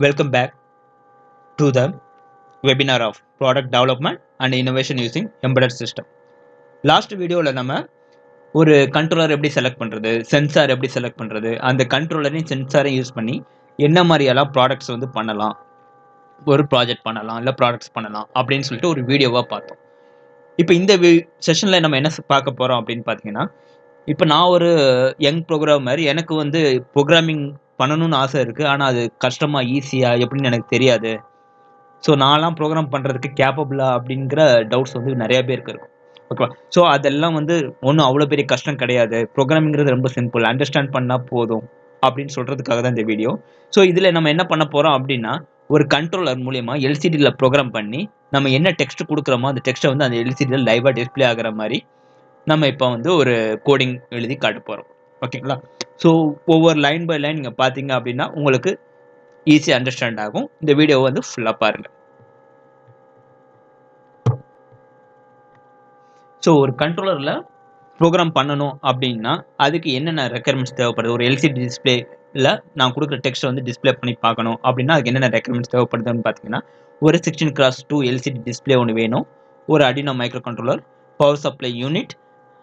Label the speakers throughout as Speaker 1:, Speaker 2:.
Speaker 1: Welcome back to the webinar of product development and innovation using embedded system. Last வீடியோவில் நம்ம ஒரு controller எப்படி select பண்ணுறது sensor எப்படி செலக்ட் பண்ணுறது அந்த கண்ட்ரோலரையும் சென்சாரையும் யூஸ் பண்ணி என்ன மாதிரியெல்லாம் ப்ராடக்ட்ஸ் வந்து பண்ணலாம் ஒரு ப்ராஜெக்ட் பண்ணலாம் இல்லை ப்ராடக்ட்ஸ் பண்ணலாம் அப்படின்னு சொல்லிட்டு ஒரு வீடியோவாக பார்த்தோம் இப்போ இந்த செஷனில் நம்ம என்ன பார்க்க போகிறோம் அப்படின்னு பார்த்தீங்கன்னா இப்போ நான் ஒரு யங் ப்ரோக்ராமர் எனக்கு வந்து ப்ரோக்ராமிங் பண்ணணும்னு ஆசை இருக்குது ஆனால் அது கஷ்டமாக ஈஸியாக எப்படின்னு எனக்கு தெரியாது. ஸோ நான்லாம் ப்ரோக்ராம் பண்ணுறதுக்கு கேப்பபிளா அப்படிங்கிற டவுட்ஸ் வந்து நிறைய பேருக்கு இருக்கும். ஓகேவா ஸோ அதெல்லாம் வந்து ஒன்றும் அவ்வளோ பெரிய கஷ்டம் கிடையாது. ப்ரோக்ராமிங்கிறது ரொம்ப சிம்பிள் அண்டர்ஸ்டாண்ட் பண்ணால் போதும் அப்படின்னு சொல்கிறதுக்காக தான் இந்த வீடியோ ஸோ இதில் நம்ம என்ன பண்ண போகிறோம் அப்படின்னா ஒரு கண்ட்ரோலர் மூலயமா எல்சிடியில் ப்ரோக்ராம் பண்ணி நம்ம என்ன டெக்ஸ்ட் கொடுக்குறோமோ அந்த டெக்ஸ்ட்டை வந்து அந்த எல்சிடியில் லைவாக டிஸ்பிளே ஆகிற மாதிரி நம்ம இப்போ வந்து ஒரு கோடிங் எழுதி காட்ட போகிறோம் ஓகேங்களா ஸோ ஒவ்வொரு லைன் பை லைன் நீங்கள் பார்த்தீங்க அப்படின்னா உங்களுக்கு ஈஸியாக அண்டர்ஸ்டாண்ட் ஆகும். இந்த வீடியோவை வந்து ஃபுல்லாக பாருங்கள் ஸோ ஒரு கண்ட்ரோலரில் ப்ரோக்ராம் பண்ணணும் அப்படின்னா அதுக்கு என்னென்ன ரெக்குயர்மெண்ட்ஸ் தேவைப்படுது? ஒரு எல்சிடி டிஸ்பிளேல நான் கொடுக்குற டெக்ஸ்ட் வந்து டிஸ்பிளே பண்ணி பார்க்கணும் அப்படின்னா அதுக்கு என்னென்ன ரெக்குயர்மெண்ட்ஸ் தேவைப்படுதுன்னு பார்த்தீங்கன்னா ஒரு sixteen cross two LCD display ஒன்று வேணும். ஒரு Arduino microcontroller power supply unit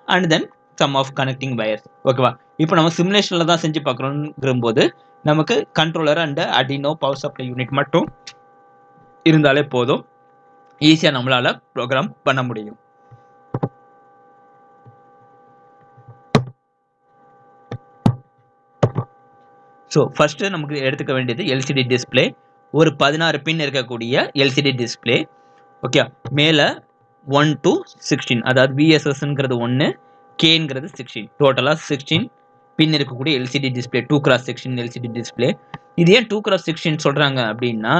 Speaker 1: and then some of connecting wires ஓகேவா இப்போ நம்ம சிமுலேஷனில் தான் செஞ்சு பார்க்குறோங்கிற போது நமக்கு controller and Arduino power supply unit மட்டும் இருந்தாலே போதும். ஈஸியாக நம்மளால் ப்ரோக்ராம் பண்ண முடியும். ஸோ ஃபஸ்ட்டு நமக்கு எடுத்துக்க வேண்டியது எல்சிடி டிஸ்பிளே ஒரு பதினாறு பின் இருக்கக்கூடிய எல்சிடி டிஸ்பிளே ஓகே மேலே ஒன் டு சிக்ஸ்டீன் அதாவது விஎஸ்எஸ்ங்கிறது ஒன்று கேங்கிறது சிக்ஸ்டீன் டோட்டலாக சிக்ஸ்டீன் பின் இருக்கக்கூடிய LCD display two cross section LCD display இது ஏன் டூ கிராஸ் சிக்ஸ்டீன் சொல்கிறாங்க அப்படின்னா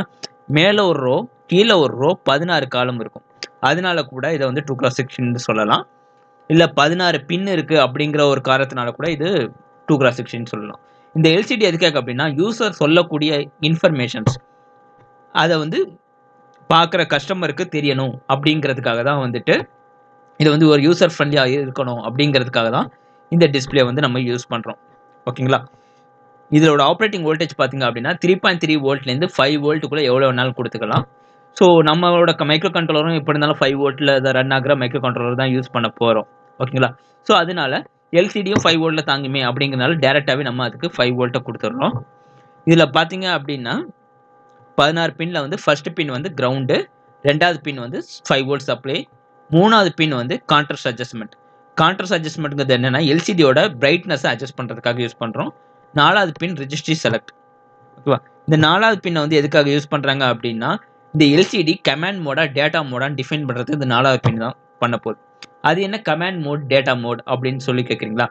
Speaker 1: மேலே ஒரு ரோ கீழே ஒரு ரோ பதினாறு காலம் இருக்கும். அதனால கூட இதை வந்து டூ கிராஸ் செக்ஷன் சொல்லலாம். இல்லை பதினாறு பின் இருக்குது அப்படிங்கிற ஒரு காரணத்தினால கூட இது டூ கிராஸ் சிக்ஸ்டீன் சொல்லலாம். இந்த எல்சிடி எதுக்காக அப்படின்னா யூசர் சொல்லக்கூடிய இன்ஃபர்மேஷன்ஸ் அதை வந்து பார்க்குற கஸ்டமருக்கு தெரியணும் அப்படிங்கிறதுக்காக தான் வந்துட்டு இது வந்து ஒரு யூசர் ஃப்ரெண்ட்லியாக இருக்கணும் அப்படிங்கிறதுக்காக தான் இந்த டிஸ்பிளே வந்து நம்ம யூஸ் பண்ணுறோம் ஓகேங்களா இதோட ஆப்ரேட்டிங் வோல்டேஜ் பார்த்தீங்க அப்படின்னா த்ரீ பாயிண்ட் த்ரீ வோல்ட்லேருந்து ஃபைவ் வோல்ட்டுக்குள்ளே எவ்வளோ வேணாலும் கொடுத்துக்கலாம். ஸோ நம்மளோட மைக்ரோ கண்ட்ரோலரும் எப்படி இருந்தாலும் ஃபைவ் வோல்ட்டில் ரன் ஆகிற மைக்ரோ கண்ட்ரோலர் தான் யூஸ் பண்ண போகிறோம் ஓகேங்களா ஸோ அதனால எல்சிடியும் ஃபைவ் வோல்ட்டில் தாங்குமே அப்படிங்கிறனால டேரெக்டாகவே நம்ம அதுக்கு ஃபைவ் வோல்ட்டை கொடுத்துட்றோம் இதில் பார்த்தீங்க அப்படின்னா பதினாறு பின்னில் வந்து ஃபர்ஸ்ட் பின் வந்து கிரவுண்டு ரெண்டாவது பின் வந்து ஃபைவ் வோல்ட் சப்ளை மூணாவது பின் வந்து கான்ட்ரஸ்ட் அட்ஜஸ்ட்மெண்ட் கான்ட்ரஸ்ட் அட்ஜஸ்ட்மெண்ட்ங்கிறது என்னென்னா எல்சிடியோட பிரைட்னஸை அட்ஜஸ்ட் பண்ணுறதுக்காக யூஸ் பண்ணுறோம் நாலாவது பின் ரிஜிஸ்ட்ரி செலக்ட் ஓகேவா இந்த நாலாவது பின்னை வந்து எதுக்காக யூஸ் பண்ணுறாங்க அப்படின்னா இந்த எல்சிடி கமாண்ட் மோடா டேட்டா மோடான்னு டிஃபைன் பண்ணுறதுக்கு இந்த நாலாவது பின் தான் பண்ண போகுது. அது என்ன கமாண்ட் மோட் டேட்டா மோட் அப்படின்னு சொல்லி கேட்குறீங்களா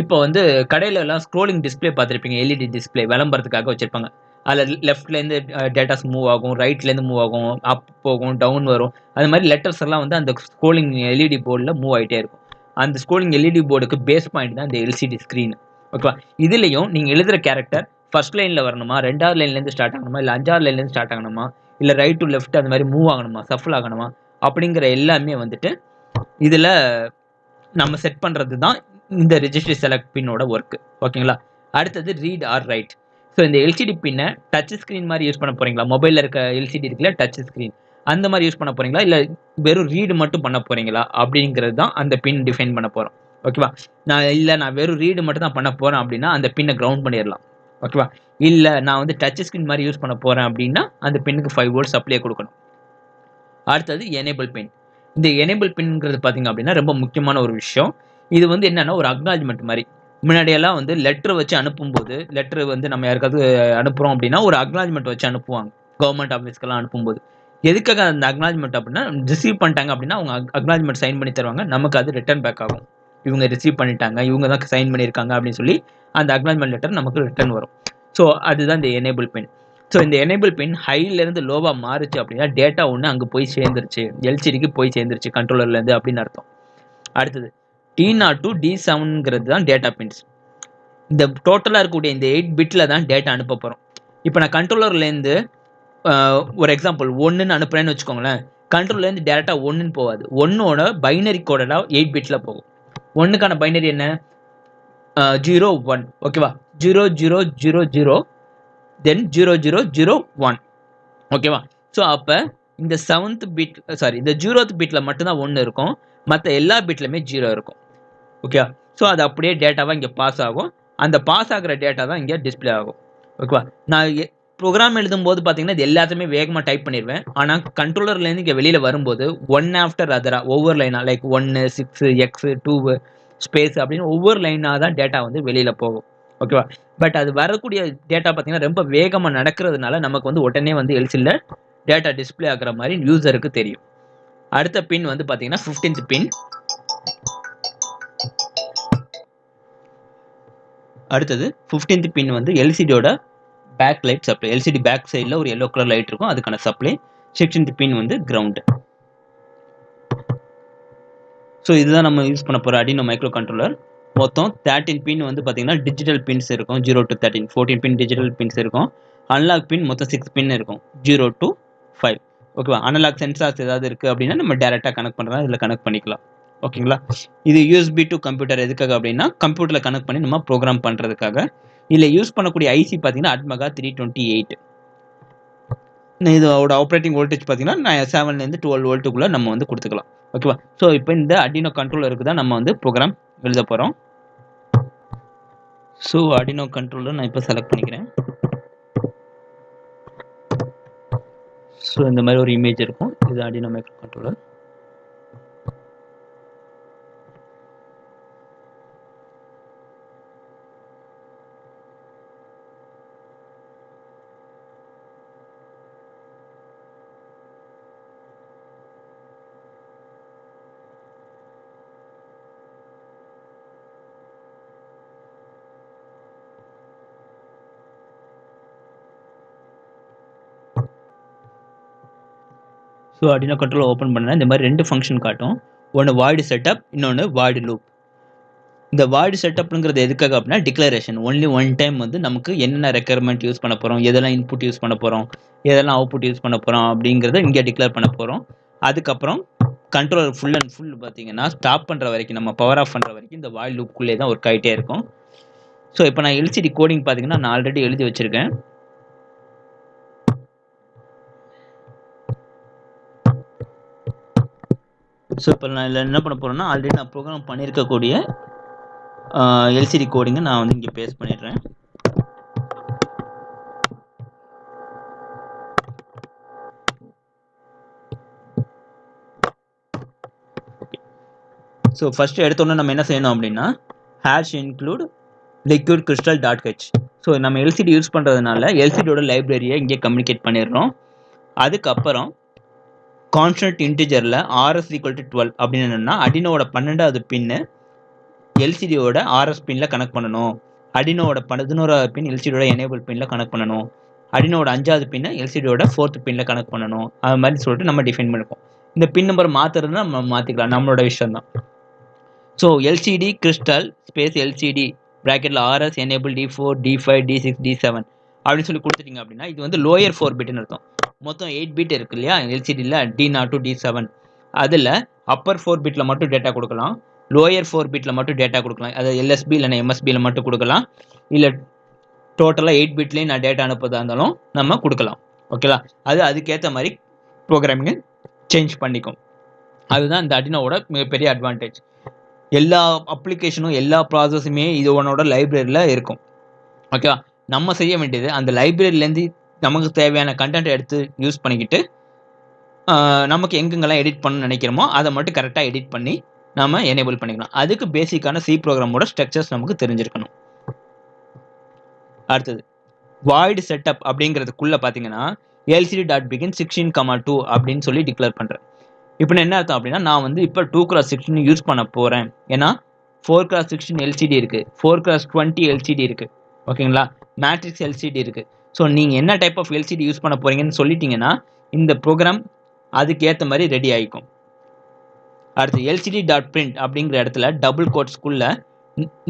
Speaker 1: இப்போ வந்து கடையில எல்லாம் ஸ்க்ரோலிங் டிஸ்பிளே பார்த்துருப்பீங்க எல்இடி டிஸ்பிளே விளம்பரத்துக்காக வச்சுருப்பாங்க. அதில் லெஃப்ட்லேருந்து டேட்டாஸ் மூவ் ஆகும் ரைட்லேருந்து மூவ் ஆகும் அப் போகும் டவுன் வரும். அது மாதிரி லெட்டர்ஸ் எல்லாம் வந்து அந்த ஸ்கோலிங் எல்இடி போர்டில் மூவ் ஆகிட்டே இருக்கும். அந்த ஸ்கோலிங் எல்இடி போர்டுக்கு பேஸ் பாயிண்ட் தான் இந்த எல்சிடி ஸ்க்ரீன் ஓகேவா இதுலேயும் நீங்கள் எழுதுகிற கேரக்டர் ஃபர்ஸ்ட் லைனில் வரணுமா? ரெண்டாவது லைன்லேருந்து ஸ்டார்ட் ஆகணுமா? இல்லை அஞ்சாவது லைன்லேருந்து ஸ்டார்ட் ஆகணுமா? இல்லை ரைட் டு லெஃப்ட் அந்த மாதிரி மூவ் ஆகணுமா? சஃபல் ஆகணுமா? அப்படிங்கிற எல்லாமே வந்துட்டு இதில் நம்ம செட் பண்ணுறது தான் இந்த ரிஜிஸ்டர் செலக்ட் பின்னோட ஒர்க்கு ஓகேங்களா அடுத்தது ரீட் ஆர் ரைட் ஸோ இந்த எல்சிடி பின்னை டச் ஸ்க்ரீன் மாதிரி யூஸ் பண்ண போகிறீங்களா மொபைலில் இருக்க எல்சிடி இருக்குல்ல டச் ஸ்க்ரீன் அந்த மாதிரி யூஸ் பண்ண போகிறீங்களா இல்லை வெறும் ரீடு மட்டும் பண்ண போகிறீங்களா அப்படிங்கிறது தான் அந்த பின் டிஃபைன் பண்ண போகிறோம் ஓகேவா நான் இல்லை நான் வெறும் ரீடு மட்டும் தான் பண்ண போகிறேன் அப்படின்னா அந்த பின்னை கிரவுண்ட் பண்ணிடலாம். ஓகேவா இல்லை நான் வந்து டச் ஸ்க்ரீன் மாதிரி யூஸ் பண்ண போகிறேன் அப்படின்னா அந்த பின்னுக்கு ஃபைவ் வோல்ட்ஸ் அப்ளை கொடுக்கணும். அடுத்தது எனேபிள் பின் இந்த எனேபிள் பின்ங்கிறது பார்த்தீங்க அப்படின்னா ரொம்ப முக்கியமான ஒரு விஷயம். இது வந்து என்னென்னா ஒரு அக்னாலஜ்மெண்ட் மாதிரி. முன்னாடியெல்லாம் வந்து லெட்ரு வச்சு அனுப்பும்போது லெட்ரு வந்து நம்ம யாருக்காவது அனுப்புகிறோம் அப்படின்னா ஒரு அக்னாலஜ்மெண்ட் வச்சு அனுப்புவாங்க. கவர்மெண்ட் ஆஃபீஸ்க்கெல்லாம் அனுப்பும்போது. எதுக்காக அந்த அக்னாலஜ்மெண்ட் அப்படின்னா ரிசீவ் பண்ணிட்டாங்க அப்படின்னா அவங்க அக்னாலஜ்மெண்ட் சைன் பண்ணி தருவாங்க. நமக்கு அது ரிட்டர்ன் பேக் ஆகும். இவங்க ரிசீவ் பண்ணிட்டாங்க இவங்க தான் சைன் பண்ணியிருக்காங்க அப்படின்னு சொல்லி அந்த அக்னாலஜ்மெண்ட் லெட்டர் நமக்கு ரிட்டர்ன் வரும். ஸோ அதுதான் இந்த எனேபிள் பின் ஸோ இந்த எனேபிள் பின் ஹைலேருந்து லோவாக மாறுச்சு அப்படின்னா டேட்டா ஒன்று அங்கே போய் சேர்ந்துருச்சு. எல்சிடிக்கு போய் சேர்ந்துருச்சு கண்ட்ரோலர்லேருந்து அப்படின்னு அர்த்தம். அடுத்தது டி நாட் டு டி செவனுங்கிறது தான் டேட்டா பின்ஸ் இந்த டோட்டலாக இருக்கக்கூடிய இந்த எயிட் பிட்டில் தான் டேட்டா அனுப்ப போகிறோம் இப்போ நான் கண்ட்ரோலர்லேருந்து ஒரு எக்ஸாம்பிள் ஒன்றுன்னு அனுப்புகிறேன்னு வச்சுக்கோங்களேன். கண்ட்ரோல்லேருந்து டேரெக்டாக ஒன்றுன்னு போகாது. ஒன்னோட பைனரி கோடடாக எயிட் பிட்டில் போகும். ஒன்றுக்கான பைனரி என்ன? ஜீரோ ஒன் ஓகேவா zero zero zero zero then zero zero zero one ஓகேவா ஸோ அப்போ இந்த செவன்த் பிட் சாரி இந்த ஜீரோத் பிட்டில் மட்டும்தான் ஒன்று இருக்கும். மற்ற எல்லா பிட்லையுமே ஜீரோ இருக்கும். ஓகே ஸோ அது அப்படியே டேட்டாவாக இங்கே பாஸ் ஆகும். அந்த பாஸ் ஆகிற டேட்டா தான் இங்கே டிஸ்பிளே ஆகும். ஓகேவா நான் ப்ரோக்ராம் எழுதும் போது பார்த்தீங்கன்னா இது எல்லாத்தையுமே வேகமாக டைப் பண்ணிடுவேன் ஆனால் கண்ட்ரோலர்லேருந்து இங்கே வெளியில் வரும்போது ஒன் ஆஃப்டர் அதராக ஒவ்வொரு லைனாக லைக் ஒன்று சிக்ஸு எக்ஸு டூவு ஸ்பேஸ் அப்படின்னு ஒவ்வொரு லைனாக தான் டேட்டா வந்து வெளியில் போகும். ஓகேவா பட் அது வரக்கூடிய டேட்டா பார்த்தீங்கன்னா ரொம்ப வேகமாக நடக்கிறதுனால நமக்கு வந்து உடனே வந்து எல்சியில் டேட்டா டிஸ்பிளே ஆகிற மாதிரி யூசருக்கு தெரியும். அடுத்த பின் வந்து பார்த்தீங்கன்னா ஃபிஃப்டீன்த் பின் அடுத்தது ஃபிஃப்டீன்த் பின் வந்து எல்சிடியோட back light supply LCD back சைடில் ஒரு எல்லோ கலர் லைட் இருக்கும் அதுக்கான சப்ளை சிக்ஸ்டீன்த் பின் வந்து கிரவுண்டு ஸோ இதுதான் நம்ம யூஸ் பண்ண போகிற அடினோ மைக்ரோ கண்ட்ரோலர் மொத்தம் தேர்ட்டின் பின் வந்து பார்த்தீங்கன்னா டிஜிட்டல் பின்ஸ் இருக்கும் zero to thirteen fourteen pin digital pins இருக்கும். அன்லாக் பின் மொத்தம் சிக்ஸ் பின் இருக்கும் ஜீரோ டு ஃபைவ் ஓகேவா அனலாக் சென்சார்ஸ் ஏதாவது இருக்குது அப்படின்னா நம்ம டேரெக்டாக கனெக்ட் பண்ணுறதா இதில் கனெக்ட் பண்ணிக்கலாம். ஓகேங்களா? இது யூஎஸ்பி டு கம்ப்யூட்டர் எதுக்காக அப்படின்னா கம்ப்யூட்டரில் கனெக்ட் பண்ணி நம்ம ப்ரோக்ராம் பண்ணுறதுக்காக இதில் யூஸ் பண்ணக்கூடிய ஐசி பார்த்தீங்கன்னா அட்மகா த்ரீ டுவெண்ட்டி எயிட் இதோட ஆப்ரேட்டிங் வோல்டேஜ் பார்த்தீங்கன்னா நான் செவன்லேருந்து டுவெல் வோல்ட்டுக்குள்ளே நம்ம வந்து கொடுத்துக்கலாம். ஓகேவா? ஸோ இப்போ இந்த அடினோ கண்ட்ரோலருக்கு தான் நம்ம வந்து ப்ரோக்ராம் எழுத போகிறோம் ஸோ அடினோ கண்ட்ரோலர் நான் இப்போ செலக்ட் பண்ணிக்கிறேன். ஸோ இந்த மாதிரி ஒரு இமேஜ் இருக்கும். இது Arduino microcontroller Arduino control open பண்ணால் இந்த மாதிரி ரெண்டு ஃபங்க்ஷன் காட்டும். ஒன்று வாய்டு செட்டப் இன்னொன்று வாய்டு லூப் இந்த வாய்டு செட்டப்ங்கிறது எதுக்காக அப்படின்னா டிக்ளரேஷன் ஒன்லி ஒன் டைம் வந்து நமக்கு என்னென்ன ரெக்குயர்மெண்ட் யூஸ் பண்ண போகிறோம் எதெல்லாம் இன்புட் யூஸ் பண்ண போகிறோம் எதெல்லாம் அவுட்புட் யூஸ் பண்ண போகிறோம் அப்படிங்கிறத இங்கே டிக்ளேர் பண்ண போகிறோம் அதுக்கப்புறம் கண்ட்ரோலர் ஃபுல் அண்ட் ஃபுல் பார்த்தீங்கன்னா ஸ்டாப் பண்ணுற வரைக்கும் நம்ம பவர் ஆஃப் பண்ணுற வரைக்கும் இந்த வாய்டு லூப்குள்ளே தான் ஒர்க் ஆகிட்டே இருக்கும். ஸோ இப்போ நான் எல்சிடி கோடிங் பார்த்தீங்கன்னா நான் ஆல்ரெடி எழுதி வச்சுருக்கேன். ஸோ இப்போ நான் இதில் என்ன பண்ண போகிறேன்னா ஆல்ரெடி நான் ப்ரோக்ராம் பண்ணியிருக்கக்கூடிய எல்சிடி கோடிங்கை நான் வந்து இங்கே பேஸ்ட் பண்ணிடுறேன். ஸோ ஃபஸ்ட்டு எடுத்தோன்னே நம்ம என்ன செய்யணும் அப்படின்னா hash include liquid crystal dot H so நம்ம எல்சிடி யூஸ் பண்ணுறதுனால எல்சிடியோட லைப்ரரியை இங்கே கம்யூனிகேட் பண்ணிடுறோம். அதுக்கப்புறம் கான்ஸ்டன்ட் இன்டிஜரில் ஆர்எஸ் ஈக்குவல் டு டுவெல் அப்படின்னு என்னென்னா அடினோட பன்னெண்டாவது பின்னு எல்சிடியோட ஆர்எஸ் பின்னில் கனெக்ட் பண்ணணும். அடினோட பதினோராவது பின் எல்சிடியோட எனேபிள் பின்னில் கனெக்ட் பண்ணணும். அடினோட அஞ்சாவது பின்னை எல்சிடியோட ஃபோர்த் பின்னில் கனெக்ட் பண்ணணும். அது மாதிரி சொல்லிட்டு நம்ம டிஃபைன் பண்ணிப்போம். இந்த பின் நம்பர் மாற்றுறதுனா நம்ம மாற்றிக்கலாம் நம்மளோட விஷயம் தான். So LCD crystal space LCD ப்ராக்கெட்டில் RS enable D four D five D six D seven அப்படின்னு சொல்லி கொடுத்துட்டீங்க அப்படின்னா இது வந்து லோயர் ஃபோர் பிட்னு அர்த்தம். மொத்தம் எயிட் பிட் இருக்கு இல்லையா? எல்சிடியில் D naught to D seven அதில் அப்பர் ஃபோர் பிட்டில் மட்டும் டேட்டா கொடுக்கலாம். லோயர் ஃபோர் பிட்டில் மட்டும் டேட்டா கொடுக்கலாம். அதாவது எல்எஸ்பி இல்லைனா எம்எஸ்பியில் மட்டும் கொடுக்கலாம். இல்லை டோட்டலாக எயிட் பிட்லேயும் நான் டேட்டா அனுப்புறதா இருந்தாலும் நம்ம கொடுக்கலாம். ஓகேலா அது அதுக்கேற்ற மாதிரி ப்ரோக்ராமிங்கை சேஞ்ச் பண்ணிக்கும். அதுதான் இந்த அடினோட மிகப்பெரிய அட்வான்டேஜ் எல்லா அப்ளிகேஷனும் எல்லா ப்ராசஸுமே இது உன்னோட லைப்ரரியில் இருக்கும். ஓகேவா நம்ம செய்ய வேண்டியது அந்த லைப்ரரியிலேருந்து நமக்கு தேவையான கண்டென்ட் எடுத்து யூஸ் பண்ணிக்கிட்டு நமக்கு எங்கெங்கெல்லாம் எடிட் பண்ண நினைக்கிறோமோ அதை மட்டும் கரெக்டாக எடிட் பண்ணி நம்ம எனேபிள் பண்ணிக்கலாம். அதுக்கு பேசிக்கான சி ப்ரோக்ராமோட ஸ்ட்ரக்சர்ஸ் நமக்கு தெரிஞ்சிருக்கணும். அடுத்தது வாய்டு செட்டப் அப்படிங்கிறதுக்குள்ளே பார்த்தீங்கன்னா LCD dot begin sixteen comma two அப்படின்னு சொல்லி டிக்ளேர் பண்ணுறேன் இப்போ என்ன அர்த்தம் அப்படின்னா நான் வந்து இப்போ டூ கிராஸ் சிக்ஸ்டீன் யூஸ் பண்ண போகிறேன் ஏன்னா ஃபோர் கிராஸ் சிக்ஸ்டீன் எல்சிடி இருக்குது ஃபோர் கிராஸ் டுவெண்ட்டி எல்சிடி இருக்குது ஓகேங்களா? மேட்ரிக்ஸ் எல்சிடி இருக்குது ஸோ நீங்கள் என்ன டைப் ஆஃப் எல்சிடி யூஸ் பண்ண போகிறீங்கன்னு சொல்லிட்டீங்கன்னா இந்த ப்ரோக்ராம் அதுக்கு ஏற்ற மாதிரி ரெடி ஆகிக்கும் அடுத்து எல்சிடி டாட் பிரிண்ட் அப்படிங்கிற இடத்துல டபுள் கோட்ஸ்குள்ளே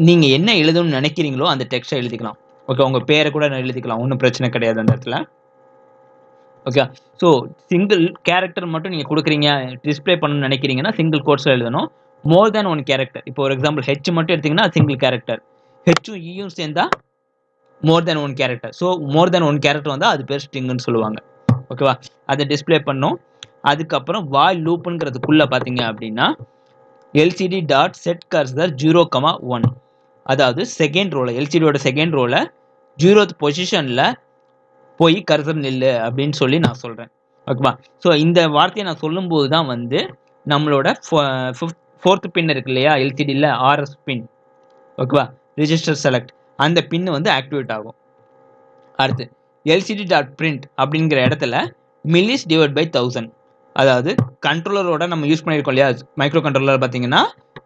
Speaker 1: நீங்கள் என்ன எழுதணும்னு நினைக்கிறீங்களோ அந்த டெக்ஸ்ட்டை எழுதிக்கலாம். ஓகே உங்கள் பேரை கூட எழுதிக்கலாம். ஒன்றும் பிரச்சனை கிடையாது அந்த இடத்துல. ஓகே ஸோ சிங்கிள் கேரக்டர் மட்டும் நீங்கள் கொடுக்குறீங்க டிஸ்பிளே பண்ணணும்னு நினைக்கிறீங்கன்னா சிங்கிள் கோட்ஸில் எழுதணும். மோர் தேன் ஒன் கேரக்டர் இப்போ ஒரு எக்ஸாம்பிள் ஹெச் மட்டும் எடுத்திங்கன்னா சிங்கிள் கேரக்டர் ஹெச்சும் இயும் e சேர்ந்தா more than one character so more than one character வந்தால் அது பேர் ஸ்ட்ரிங்குன்னு சொல்லுவாங்க. ஓகேவா அதை டிஸ்ப்ளே பண்ணோம். அதுக்கப்புறம் வாய் லூப்புங்கிறதுக்குள்ளே பார்த்தீங்க அப்படின்னா LCD dot set cursor zero comma one அதாவது செகண்ட் ரோல எல்சிடியோட செகண்ட் ரோல ஜீரோத் பொசிஷனில் போய் கர்சர் நில்லு அப்படின்னு சொல்லி நான் சொல்கிறேன் ஓகேவா ஸோ இந்த வார்த்தையை நான் சொல்லும்போது தான் வந்து நம்மளோட ஃபோர்த் பின் இருக்கு இல்லையா? எல்சிடியில் ஆர்எஸ் பின் ஓகேவா ரிஜிஸ்டர் செலக்ட் அந்த பின் வந்து ஆக்டிவேட் ஆகும். அடுத்து எல்சிடி டாட் பிரிண்ட் அப்படிங்கிற இடத்துல மில்லிஸ் டிவைட் பை தௌசண்ட் அதாவது கண்ட்ரோலரோட நம்ம யூஸ் பண்ணியிருக்கோம் இல்லையா? மைக்ரோ கண்ட்ரோலர் பார்த்தீங்கன்னா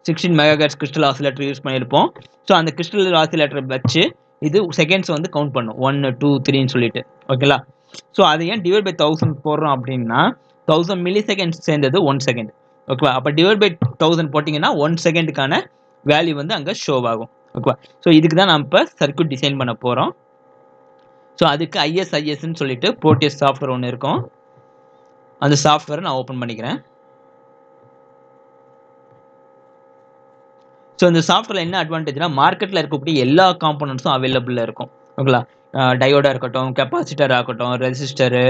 Speaker 1: sixteen megahertz crystal oscillator use பண்ணியிருப்போம் ஸோ அந்த கிறிஸ்டல் ஆசிலேட்டர் வச்சு இது செகண்ட்ஸ் வந்து கவுண்ட் பண்ணும். ஒன்று டூ த்ரீன்னு சொல்லிட்டு. ஓகேங்களா ஸோ அதை ஏன் டிவைட் பை தௌசண்ட் போடுறோம் அப்படின்னா தௌசண்ட் மில்லி செகண்ட்ஸ் சேர்ந்தது ஒன் செகண்ட் ஓகேவா அப்போ டிவைட் பை தௌசண்ட் போட்டிங்கன்னா ஒன் செகண்டுக்கான வேல்யூ வந்து அங்கே ஷோ ஆகும். ஓகேவா? ஸோ இதுக்கு தான் நம்ம இப்போ சர்க்கியூட் டிசைன் பண்ண போகிறோம் ஸோ அதுக்கு ஐஎஸ்ஐஎஸ்ன்னு சொல்லிட்டு ப்ரோட்டியஸ் சாஃப்ட்வேர் ஒன்று இருக்கும். அந்த சாஃப்ட்வேரை நான் ஓப்பன் பண்ணிக்கிறேன். ஸோ இந்த சாஃப்ட்வேர் என்ன அட்வான்டேஜ்னா மார்க்கெட்டில் இருக்கக்கூடிய எல்லா காம்பனண்ட்ஸும் அவைலபிளாக இருக்கும். ஓகேங்களா டயோடாக இருக்கட்டும் கெப்பாசிட்டர் ஆகட்டும் resistor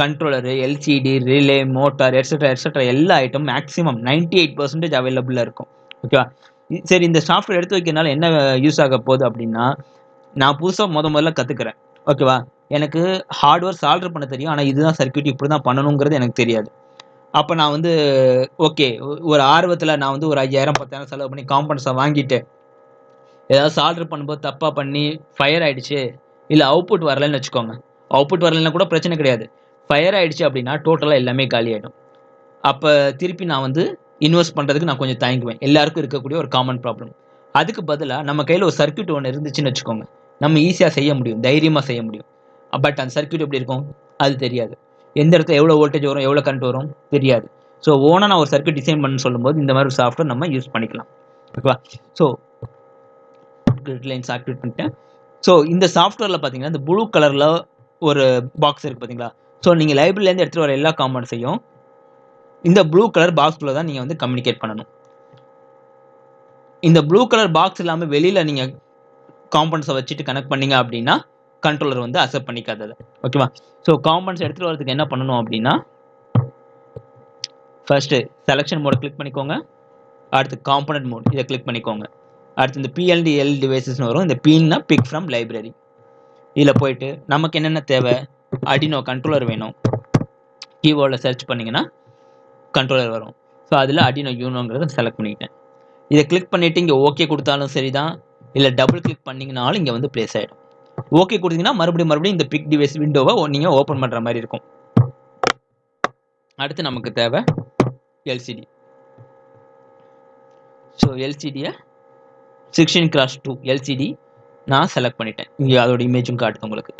Speaker 1: controller LCD relay motor etcetera etcetera எல்லா item maximum ninety eight percentage அவைலபிளாக இருக்கும். ஓகேவா? சரி இந்த சாஃப்ட்வேர் எடுத்து வைக்கிறதுனால என்ன யூஸ் ஆக போகுது அப்படின்னா நான் புதுசாக முத முதல்ல கற்றுக்கிறேன் ஓகேவா எனக்கு ஹார்ட்வேர் சால்டர் பண்ண தெரியும். ஆனால் இதுதான் சர்க்கியூட் இப்படி தான் பண்ணணுங்கிறது எனக்கு தெரியாது. அப்போ நான் வந்து ஓகே ஒரு ஆர்வத்தில் நான் வந்து ஒரு ஐயாயிரம் பத்தாயிரம் செலவு பண்ணி காம்பனன்ஸை வாங்கிட்டு ஏதாவது சால்டர் பண்ணும்போது தப்பாக பண்ணி ஃபயர் ஆகிடுச்சு இல்லை அவுட்புட் வரலன்னு வச்சுக்கோங்க. அவுட்புட் வரலன்னா கூட பிரச்சனை கிடையாது. ஃபயர் ஆகிடுச்சு அப்படின்னா டோட்டலாக எல்லாமே காலி ஆகிடும் அப்போ திருப்பி நான் வந்து இன்வெஸ்ட் பண்ணுறதுக்கு நான் கொஞ்சம் தயங்குவேன். எல்லாருக்கும் இருக்கக்கூடிய ஒரு காமன் ப்ராப்ளம் அதுக்கு பதிலாக நம்ம கையில் ஒரு சர்க்கியூட் ஒன்று இருந்துச்சுன்னு வச்சுக்கோங்க. நம்ம ஈஸியாக செய்ய முடியும் தைரியமாக செய்ய முடியும். பட் அந்த சர்க்கியூட் எப்படி இருக்கும்? அது தெரியாது. எந்த இடத்துல எவ்வளோ வோல்டேஜ் வரும் எவ்வளோ கரண்ட் வரும் தெரியாது. ஸோ ஓனாக நான் ஒரு சர்க்கியூட் டிசைன் பண்ண சொல்லும்போது இந்த மாதிரி ஒரு சாஃப்ட்வேர் நம்ம யூஸ் பண்ணிக்கலாம். ஓகேவா ஸோ கிரிட் லைன்ஸ் ஆக்டிவேட் பண்ணிட்டேன். ஸோ இந்த சாஃப்ட்வேரில் பார்த்தீங்கன்னா இந்த ப்ளூ கலரில் ஒரு பாக்ஸ் இருக்குது பார்த்தீங்களா ஸோ நீங்கள் லைப்ரரியிலேருந்து எடுத்துகிட்டு வர எல்லா காம்பனன்ஸையும் இந்த ப்ளூ கலர் பாக்ஸ்குள்ளே தான் நீங்கள் வந்து கம்யூனிகேட் பண்ணணும். இந்த ப்ளூ கலர் பாக்ஸ் இல்லாமல் வெளியில் நீங்கள் காம்பனன்ஸை வச்சுட்டு கனெக்ட் பண்ணீங்க அப்படின்னா கண்ட்ரோலர் வந்து அக்செப்ட் பண்ணிக்காதது. ஓகேவா ஸோ காம்பனன்ஸ் எடுத்துகிட்டு வரதுக்கு என்ன பண்ணணும் அப்படின்னா ஃபர்ஸ்ட்டு செலெக்ஷன் மோட் கிளிக் பண்ணிக்கோங்க. அடுத்து காம்பனன்ட் மோட் இதை கிளிக் பண்ணிக்கோங்க. அடுத்து இந்த பிஎல்டி எல் டிவைசஸ்னு வரும். இந்த பின்னா பிக் ஃப்ரம் லைப்ரரி இதில் போயிட்டு நமக்கு என்னென்ன தேவை? அடினோ கண்ட்ரோலர் வேணும். கீபோர்டில் சர்ச் பண்ணிங்கன்னா கண்ட்ரோலர் வரும். ஸோ அதில் அடினோ யூனோங்கிறத செலக்ட் பண்ணிக்கிட்டேன். இதை கிளிக் பண்ணிவிட்டு இங்கே ஓகே கொடுத்தாலும் சரி தான் இல்லை டபுள் கிளிக் பண்ணிங்கனாலும் இங்கே வந்து ப்ளேஸ் ஆகிடும் ஓகே கொடுத்தீங்கன்னா மறுபடியும் மறுபடியும் இந்த பிக் டிவைஸ் விண்டோவை நீங்கள் ஓப்பன் பண்ணுற மாதிரி இருக்கும். அடுத்து நமக்கு தேவை எல்சிடி ஸோ எல்சிடியை சிக்ஸ்டீன் கிராஸ் டூ எல்சிடி நான் செலக்ட் பண்ணிட்டேன். இங்கே அதோட இமேஜும் காட்டுது உங்களுக்கு.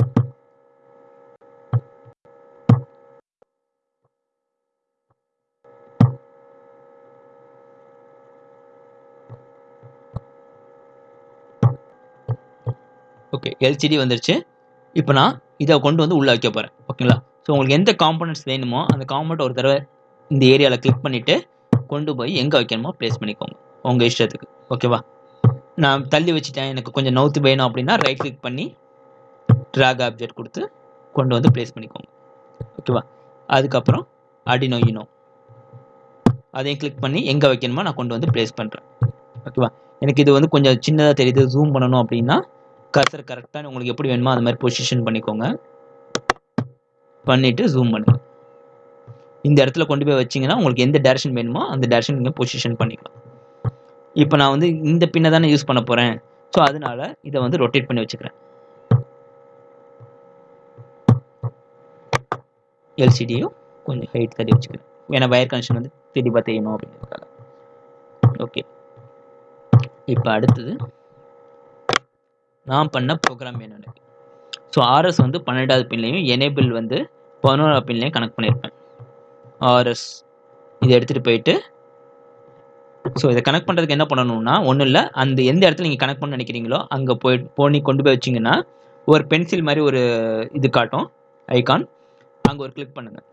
Speaker 1: ஓகே எல்சிடி வந்துருச்சு. இப்போ நான் இதை கொண்டு வந்து உள்ளே வைக்க போகிறேன் ஓகேங்களா ஸோ உங்களுக்கு எந்த காம்பனன்ட்ஸ் வேணுமோ அந்த காம்பனண்ட் ஒரு தடவை இந்த ஏரியாவில் கிளிக் பண்ணிவிட்டு கொண்டு போய் எங்கே வைக்கணுமோ ப்ளேஸ் பண்ணிக்கோங்க. உங்கள் இஷ்டத்துக்கு. ஓகேவா நான் தள்ளி வச்சுட்டேன். எனக்கு கொஞ்சம் நவுத்து வேணும் அப்படின்னா ரைட் கிளிக் பண்ணி ட்ராக் ஆப்ஜெக்ட் கொடுத்து கொண்டு வந்து ப்ளேஸ் பண்ணிக்கோங்க. ஓகேவா அதுக்கப்புறம் அடினோ இனோ அதையும் கிளிக் பண்ணி எங்கே வைக்கணுமோ நான் கொண்டு வந்து ப்ளேஸ் பண்ணுறேன் ஓகேவா எனக்கு இது வந்து கொஞ்சம் சின்னதாக தெரியுது. ஜூம் பண்ணணும் அப்படின்னா கர்சர் கரெக்டாக உங்களுக்கு எப்படி வேணுமோ அது மாதிரி பொசிஷன் பண்ணிக்கோங்க. பண்ணிவிட்டு ஜூம் பண்ணுங்கள் இந்த இடத்துல கொண்டு போய் வச்சிங்கன்னா உங்களுக்கு எந்த டேரக்ஷன் வேணுமோ அந்த டேரக்ஷன் நீங்கள் பொசிஷன் பண்ணிக்கலாம். இப்போ நான் வந்து இந்த பின்னை தானே யூஸ் பண்ண போகிறேன் ஸோ அதனால இதை வந்து ரொட்டேட் பண்ணி வச்சுக்கிறேன். எல்சிடியும் கொஞ்சம் ஹைட் தள்ளி வச்சுக்கிறேன். ஏன்னா வயர் கனெக்ஷன் வந்து தெளிவாக தெரியணும் அப்படிங்கிறதுக்காக. ஓகே இப்போ அடுத்தது நான் பண்ண ப்ரோக்ராம் என்னென்னு. ஸோ ஆர்எஸ் வந்து பன்னெண்டாவது பின்லையும் எனேபிள் வந்து பதினோராவது பின்லையும் கனெக்ட் பண்ணியிருப்பேன் ஆர்எஸ் இதை எடுத்துகிட்டு போயிட்டு ஸோ இதை கனெக்ட் பண்ணுறதுக்கு என்ன பண்ணணும்னா ஒன்றும் இல்லை அந்த எந்த இடத்துல நீங்கள் கனெக்ட் பண்ண நினைக்கிறீங்களோ அங்கே போய் போனி கொண்டு போய் வச்சிங்கன்னா ஒரு பென்சில் மாதிரி ஒரு இது காட்டும் ஐகான் அங்கே ஒரு கிளிக் பண்ணுங்கள்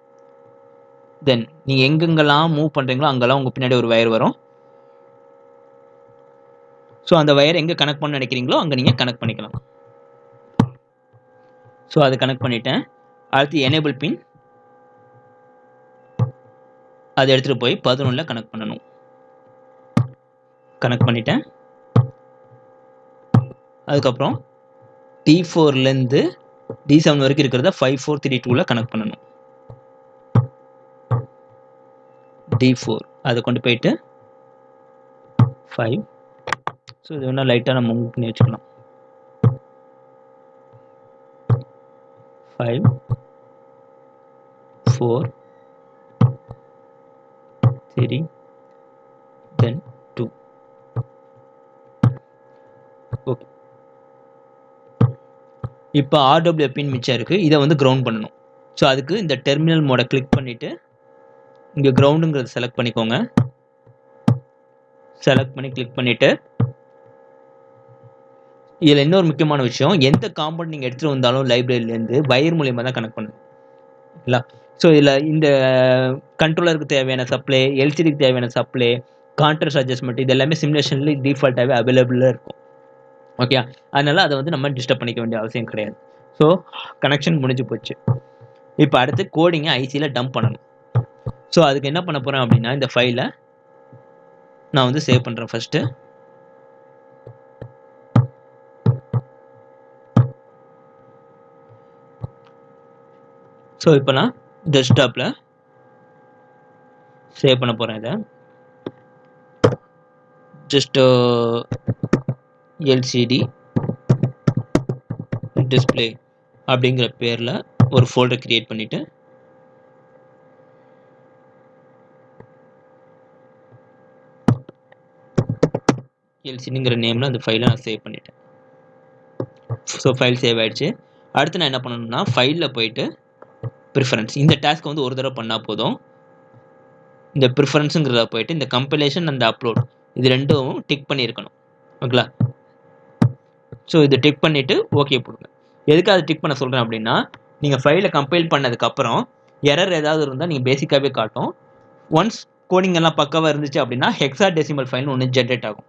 Speaker 1: தென் நீங்கள் எங்கெங்கெல்லாம் மூவ் பண்ணுறீங்களோ அங்கெல்லாம் உங்கள் பின்னாடி ஒரு வயர் வரும். ஸோ அந்த வயர் எங்கே கனெக்ட் பண்ண நினைக்கிறீங்களோ அங்கே நீங்கள் கனெக்ட் பண்ணிக்கலாம். ஸோ அதை கனெக்ட் பண்ணிட்டேன். அடுத்து எனேபிள் பின் அதை எடுத்துகிட்டு போய் பதினொன்றில் கனெக்ட் பண்ணணும். கனெக்ட் பண்ணிட்டேன். அதுக்கப்புறம் டி ஃபோர்லேருந்து டி செவன் வரைக்கும் இருக்கிறத ஃபைவ் ஃபோர் த்ரீ டூவில் கனெக்ட் பண்ணணும். டி ஃபோர் அதை கொண்டு போயிட்டு ஃபைவ் ஸோ இது வேணால் லைட்டாக நம்ம மூவ் பண்ணி வச்சுக்கலாம். Five four three then two okay இப்போ ஆர்டபிள்யூ பின் மிச்சம் இருக்குது இதை வந்து கிரவுண்ட் பண்ணணும். ஸோ அதுக்கு இந்த டெர்மினல் மோடை கிளிக் பண்ணிவிட்டு இங்கே கிரவுண்டுங்கிறத செலக்ட் பண்ணிக்கோங்க. செலக்ட் பண்ணி கிளிக் பண்ணிவிட்டு இதில் இன்னொரு முக்கியமான விஷயம் எந்த காம்பவுண்ட் நீங்கள் எடுத்துகிட்டு வந்தாலும் லைப்ரரியிலேருந்து வயர் மூலியமாக தான் கனெக்ட் பண்ணணும் ஓகேங்களா ஸோ இதில் இந்த கண்ட்ரோலருக்கு தேவையான சப்ளை எல்சிடிக்கு தேவையான சப்ளை கான்ட்ராஸ்ட் அட்ஜஸ்ட்மெண்ட் இது எல்லாமே சிமுலேஷனில் டிஃபால்ட்டாகவே அவைலபிளாக இருக்கும். ஓகே அதனால் அதை வந்து நம்ம டிஸ்டர்ப் பண்ணிக்க வேண்டிய அவசியம் கிடையாது. ஸோ கனெக்ஷன் முடிஞ்சு போச்சு. இப்போ அடுத்து கோடிங்கை ஐசியில் டம்ப் பண்ணணும். ஸோ அதுக்கு என்ன பண்ண போகிறேன் அப்படின்னா இந்த ஃபைலை நான் வந்து சேவ் பண்ணுறேன் ஃபஸ்ட்டு ஸோ இப்போ நான் டெஸ்க்டாப்பில் சேவ் பண்ண போகிறேன் இதை. ஜஸ்ட் எல்சிடி டிஸ்பிளே அப்படிங்கிற பேரில் ஒரு ஃபோல்டர் க்ரியேட் பண்ணிவிட்டு எல்சிடிங்கிற நேமில் அந்த ஃபைலை நான் சேவ் பண்ணிட்டேன். ஸோ ஃபைல் சேவ் ஆகிடுச்சு அடுத்து நான் என்ன பண்ணணும்னா ஃபைலில் போயிட்டு ப்ரிஃபரன்ஸ் இந்த டாஸ்க் வந்து ஒரு தடவை பண்ணால் போதும். இந்த ப்ரிஃபரன்ஸுங்கிறத போயிட்டு இந்த கம்பைலேஷன் அந்த அப்லோட் இது ரெண்டும் டிக் பண்ணியிருக்கணும். ஓகேங்களா? ஸோ இதை டிக் பண்ணிவிட்டு ஓகே போடுங்க. எதுக்கு அதை டிக் பண்ண சொல்கிறேன் அப்படின்னா நீங்கள் ஃபைலை கம்பைல் பண்ணதுக்கப்புறம் எரர் ஏதாவது இருந்தால் நீங்கள் பேசிக்காகவே காட்டும். ஒன்ஸ் கோடிங் எல்லாம் பக்காவாக இருந்துச்சு அப்படின்னா ஹெக்ஸா டெசிமல் ஃபைல்னு ஒன்று ஜென்ரேட் ஆகும்.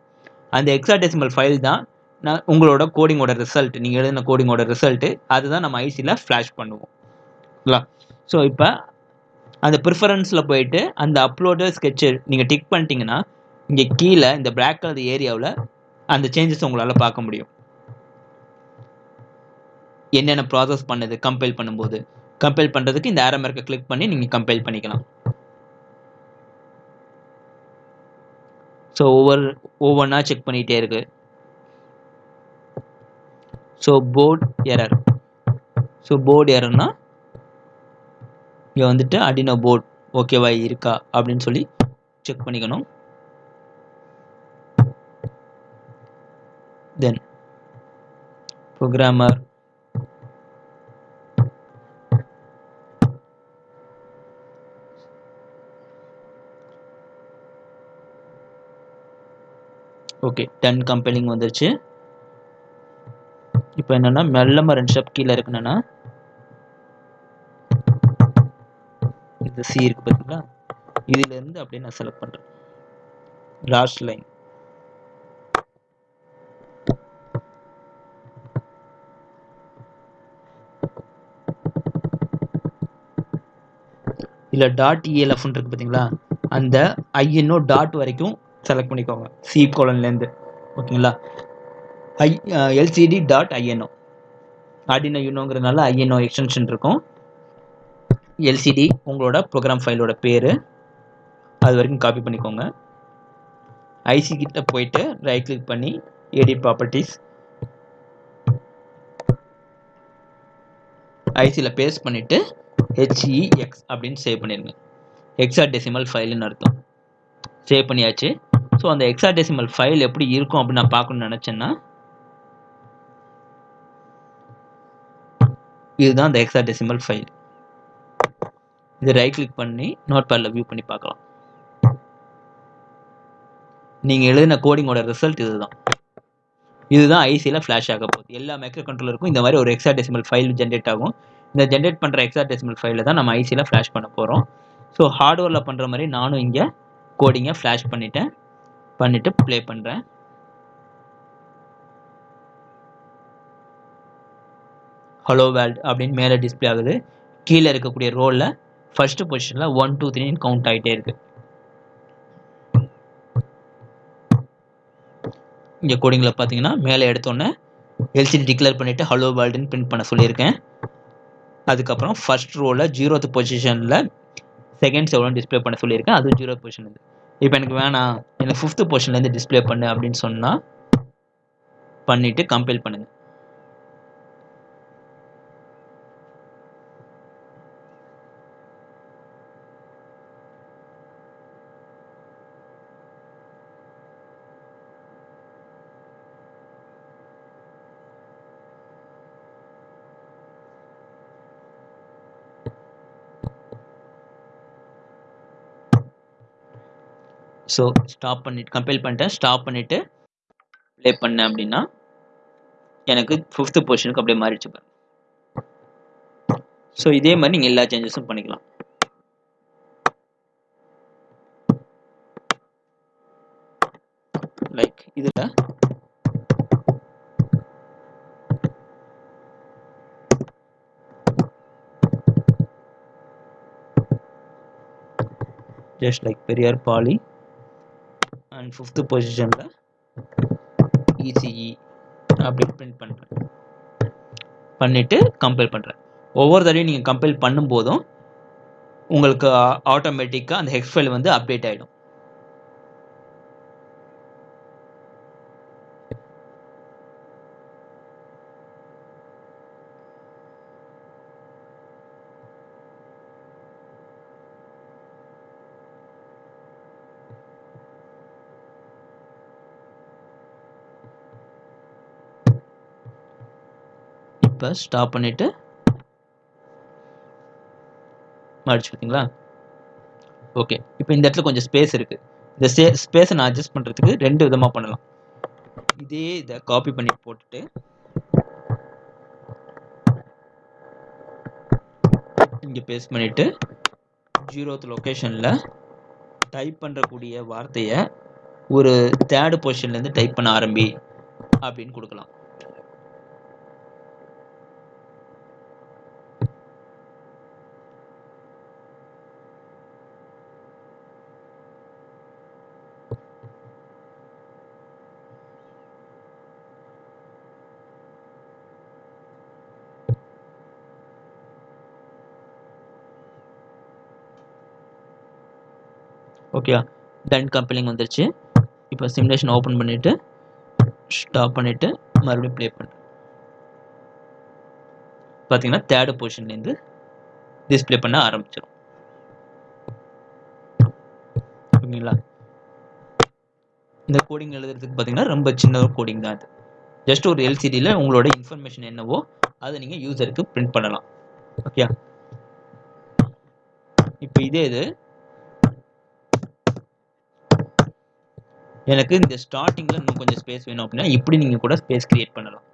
Speaker 1: அந்த ஹெக்ஸா டெசிமல் ஃபைல் தான் நான் உங்களோட கோடிங்கோட ரிசல்ட் நீங்கள் எழுதின கோடிங்கோட ரிசல்ட்டு அதுதான் நம்ம ஐசியில் ஃப்ளாஷ் பண்ணுவோம். ஓகேங்களா ஸோ இப்போ அந்த ப்ரிஃபரன்ஸில் போயிட்டு அந்த அப்லோடு ஸ்கெட்சு நீங்கள் டிக் பண்ணிட்டீங்கன்னா இங்கே கீழே இந்த பிளாக் கலர் ஏரியாவில் அந்த சேஞ்சஸ் உங்களால் பார்க்க முடியும். என்னென்ன ப்ராசஸ் பண்ணுது கம்பைல் பண்ணும்போது. கம்பைல் பண்ணுறதுக்கு இந்த ஆரம்பர்க்கை கிளிக் பண்ணி நீங்கள் கம்பைல் பண்ணிக்கலாம். ஸோ ஒவ்வொரு ஒவ்வொன்றா செக் பண்ணிகிட்டே இருக்கு. So port error so port எரர்னால் இங்கே வந்துட்டு அடினோ போர்ட் ஓகேவா இருக்கா அப்படின்னு சொல்லி செக் பண்ணிக்கணும். தென் ப்ரோக்ராமர் ஓகே டென் கம்பெனிங் வந்துருச்சு. இப்போ என்னன்னா மெல்லமாக ரெண்டு ஸ்டெப் கீழே இருக்குன்னா இந்த சி இருக்கு பார்த்தீங்களா இதுலேருந்து அப்படியே நான் செலக்ட் பண்ணுறேன் லாஸ்ட் லைன் இல்லை டாட் இஎல்எஃப்னு இருக்கு பார்த்தீங்களா அந்த ஐஎன்ஓ டாட் வரைக்கும் செலக்ட் பண்ணிக்கோங்க. சி கோலன்லேருந்து ஓகேங்களா? I LCD dot INO Arduino யூனோங்கிறதுனால INO extension இருக்கும். எல்சிடி உங்களோட ப்ரோக்ராம் ஃபைலோட பேர். அது வரைக்கும் காப்பி பண்ணிக்கோங்க. ஐசி கிட்ட போயிட்டு ரைட் கிளிக் பண்ணி எடிட் ப்ராப்பர்ட்டிஸ் ஐசியில் பேஸ்ட் பண்ணிவிட்டு ஹெச்இஎக்ஸ் அப்படின்னு சேவ் பண்ணிடுங்க. எக்ஸா டெசிமல் ஃபைலுன்னு அர்த்தம். சேவ் பண்ணியாச்சு. ஸோ அந்த எக்ஸா டெசிமல் ஃபைல் எப்படி இருக்கும் அப்படின்னு நான் பார்க்கணும்னு நினச்சேன்னா இதுதான் அந்த எக்ஸா டெசிமல் ஃபைல் இது ரைட் கிளிக் பண்ணி நோட் பேடில் வியூ பண்ணி பார்க்கலாம். நீங்கள் எழுதின கோடிங்கோட ரிசல்ட் இதுதான். இதுதான் ஐசியில் ஃப்ளாஷ் ஆக போகுது. எல்லா மைக்ரோ கண்ட்ரோலருக்கும் இந்த மாதிரி ஒரு எக்ஸா டெசிமல் ஃபைல் ஜென்ரேட் ஆகும். இந்த ஜென்ரேட் பண்ணுற எக்ஸா டெசிமல் ஃபைலில் தான் நம்ம ஐசியில் ஃப்ளாஷ் பண்ண போகிறோம் ஸோ ஹார்ட்வேரில் பண்ணுற மாதிரி நானும் இங்கே கோடிங்கை ஃப்ளாஷ் பண்ணிட்டேன். பண்ணிவிட்டு ப்ளே பண்ணுறேன் ஹலோ வேல்ட் அப்படின்னு மேலே டிஸ்பிளே ஆகுது. கீழே இருக்கக்கூடிய ரோலில் ஃபர்ஸ்ட் பொசிஷனில் ஒன் டூ த்ரீன்னு கவுண்ட் ஆகிட்டே இருக்கு. இங்கே கோடிங்கில் பார்த்தீங்கன்னா மேலே எடுத்தோன்னே எல்சிடி டிக்ளேர் பண்ணிவிட்டு ஹலோ வேர்ல்டுன்னு பிரிண்ட் பண்ண சொல்லியிருக்கேன். அதுக்கப்புறம் ஃபர்ஸ்ட் ரோவில் ஜீரோத்து பொசிஷனில் செகண்ட்ஸ் எவ்வளோ டிஸ்பிளே பண்ண சொல்லியிருக்கேன். அதுவும் ஜீரோ பொசிஷன் இது இப்போ எனக்கு வேணாம். எனக்கு ஃபிஃப்த்து பொசிஷன்லேருந்து டிஸ்பிளே பண்ணு அப்படின்னு சொன்னால் பண்ணிவிட்டு கம்பைல் பண்ணுங்கள் ஸோ ஸ்டாப் பண்ணிட்டு கம்பைல் பண்ணிட்டேன். ஸ்டாப் பண்ணிவிட்டு ப்ளே பண்ணேன் அப்படின்னா எனக்கு ஃபிஃப்த்து பொசிஷனுக்கு அப்படியே மாறிடுச்சு பாருங்க. ஸோ இதே மாதிரி நீங்கள் எல்லா சேஞ்சஸும் பண்ணிக்கலாம். லைக் இதில் just like Periyar poly. And fifth பொசிஷனில் இசிஇ அப்படி பிரிண்ட் பண்ணுறேன் பண்ணிவிட்டு கம்பைல் பண்ணுறேன் ஒவ்வொரு தடவையும் நீங்கள் கம்பைல் பண்ணும்போதும் உங்களுக்கு ஆட்டோமேட்டிக்காக அந்த ஹெக்ஸ் ஃபைல் வந்து அப்டேட் ஆகிடும் இப்போ ஸ்டாப் பண்ணிவிட்டு மடிச்சு பார்த்தீங்களா ஓகே இப்போ இந்த இடத்துல கொஞ்சம் ஸ்பேஸ் இருக்குது இந்த ஸ்பே ஸ்பேஸை நான் அட்ஜஸ்ட் பண்ணுறதுக்கு ரெண்டு விதமாக பண்ணலாம். இதே இதை காப்பி பண்ணி போட்டுட்டு இங்கே பேஸ்ட் பண்ணிவிட்டு ஜீரோத் லொக்கேஷனில் டைப் பண்ணுறக்கூடிய வார்த்தையை ஒரு தேர்டு பொசிஷன்லேருந்து டைப் பண்ண ஆரம்பி அப்படின்னு கொடுக்கலாம். ஓகே டன் கம்பெனிங் வந்துருச்சு. இப்போ சிமுலேஷன் ஓப்பன் பண்ணிவிட்டு ஸ்டாப் பண்ணிவிட்டு மறுபடியும் ப்ளே பண்ணுறேன் பார்த்தீங்கன்னா தேர்டு பொசிஷன்லேருந்து டிஸ்பிளே பண்ண ஆரம்பிச்சிடும் ஓகேங்களா? இந்த கோடிங் எழுதுறதுக்கு பார்த்தீங்கன்னா ரொம்ப சின்ன ஒரு கோடிங் தான் அது. ஜஸ்ட் ஒரு எல்சிடியில் உங்களோட இன்ஃபர்மேஷன் என்னவோ அதை நீங்கள் யூசருக்கு பிரிண்ட் பண்ணலாம். ஓகே இப்போ இதே இது எனக்கு இந்த ஸ்டார்டிங்கில் இன்னும் கொஞ்சம் ஸ்பேஸ் வேணும் அப்படின்னா இப்படி நீங்கள் கூட ஸ்பேஸ் கிரியேட் பண்ணலாம்.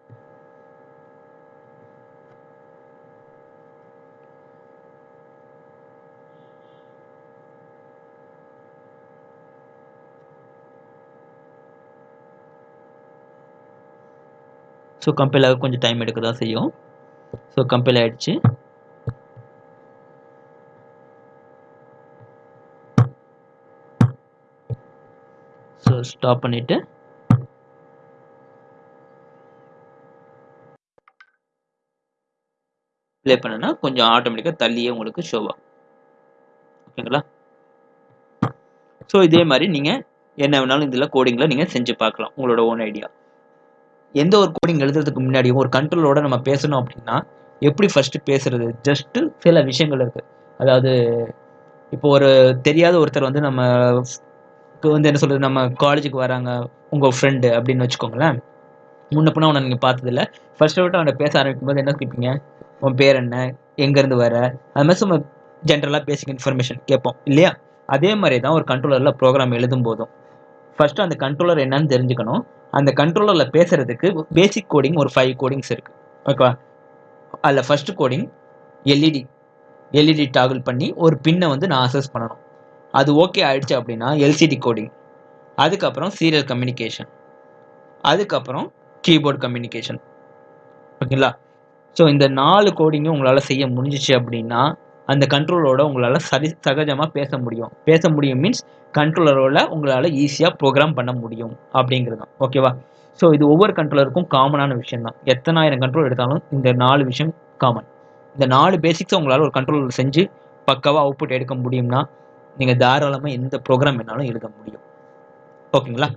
Speaker 1: ஸோ கம்பைல் ஆக கொஞ்சம் டைம் எடுக்க தான் செய்யும். ஸோ கம்பைல் ஆகிடுச்சு ஸோ ஸ்டாப் பண்ணிவிட்டு ப்ளே பண்ணனா கொஞ்சம் ஆட்டோமேட்டிக்காக தள்ளியே உங்களுக்கு ஷோ ஓகேங்களா? ஸோ இதே மாதிரி நீங்கள் என்ன வேணாலும் இதில் கோடிங்கில் நீங்கள் செஞ்சு பார்க்கலாம் உங்களோட ஓன் ஐடியா எந்த ஒரு கோடிங் எழுதுறதுக்கு முன்னாடியும் ஒரு கண்ட்ரோலோட நம்ம பேசணும் அப்படின்னா எப்படி ஃபர்ஸ்ட் பேசுறது? ஜஸ்ட் சில விஷயங்கள் இருக்கு. அதாவது இப்போ ஒரு தெரியாத ஒருத்தர் வந்து நம்ம வந்து என்ன சொல்றது நம்ம காலேஜுக்கு வராங்க உங்க ஃப்ரெண்டு அப்படின்னு வச்சுக்கோங்களேன். முன்ன பின்ன அவனை நீங்கள் பார்த்ததில்ல. ஃபர்ஸ்ட் விட்டு அவனை பேச ஆரம்பிக்கும் போது என்ன கேட்பீங்க உன் பேர் என்ன? எங்கேருந்து வர? அது மாதிரி சும்மா ஜென்ரலாக பேசிக் இன்ஃபர்மேஷன் கேட்போம் இல்லையா? அதே மாதிரி தான் ஒரு கண்ட்ரோலரில் ப்ரோக்ராம் எழுதும் போதும். ஃபர்ஸ்ட் அந்த கண்ட்ரோலர் என்னன்னு தெரிஞ்சுக்கணும். அந்த கண்ட்ரோலரில் பேசுறதுக்கு பேசிக் கோடிங் ஒரு ஃபைவ் கோடிங்ஸ் இருக்கு. ஓகேவா அதில் first coding LED LED toggle பண்ணி ஒரு பின்னை வந்து நான் அசஸ் பண்ணணும். அது ஓகே ஆயிடுச்சு அப்படின்னா எல்சிடி கோடிங் அதுக்கப்புறம் சீரியல் கம்யூனிகேஷன் அதுக்கப்புறம் கீபோர்ட் கம்யூனிகேஷன் ஓகேங்களா? ஸோ இந்த நாலு கோடிங்கும் உங்களால் செய்ய முடிஞ்சிச்சு அப்படின்னா அந்த கண்ட்ரோலோட உங்களால் சரி சகஜமாக பேச முடியும். பேச முடியும் மீன்ஸ் கண்ட்ரோலரோட உங்களால் ஈஸியாக ப்ரோக்ராம் பண்ண முடியும் அப்படிங்கிறது தான். ஓகேவா ஸோ இது ஒவ்வொரு கண்ட்ரோலருக்கும் காமனான விஷயம் தான். எத்தனாயிரம் கண்ட்ரோல் எடுத்தாலும் இந்த நாலு விஷயம் காமன் இந்த நாலு பேசிக்ஸை உங்களால் ஒரு கண்ட்ரோலர் செஞ்சு பக்காவாக அவுட்புட் எடுக்க முடியும்னா நீங்கள் தாராளமாக எந்த ப்ரோக்ராம் வேணாலும் எழுத முடியும். ஓகேங்களா?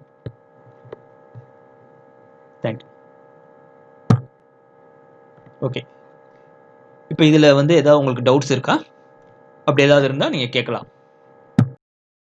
Speaker 1: தேங்க்யூ ஓகே இப்போ இதில் வந்து ஏதாவது உங்களுக்கு டவுட்ஸ் இருக்கா? அப்படி ஏதாவது இருந்தால் நீங்கள் கேட்கலாம்.